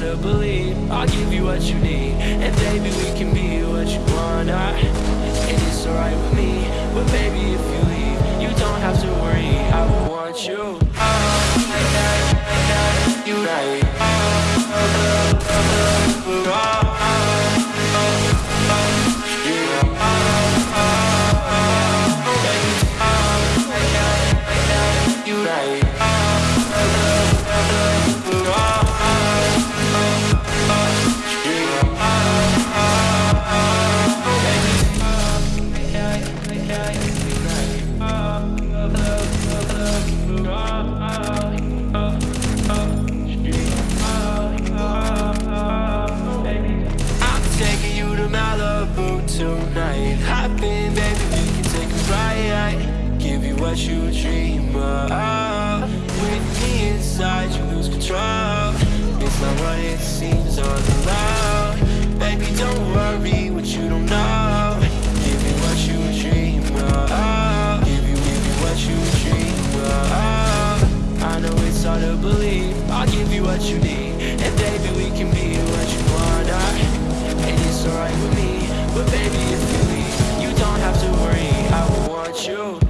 to believe. I'll give you what you need And baby, we can be what you want. I, And it's alright with me But baby, if you leave You don't have to worry. I want you. You tonight. Hop in, baby, we can take a ride. Give you what you dream of. With me inside, you lose control. It's not what it seems all alone. Baby, don't worry what you don't know. Give you what you dream of. Give you, give you what you dream of. I know it's hard to believe. I'll give you what you need, and baby, we can be what you want. You.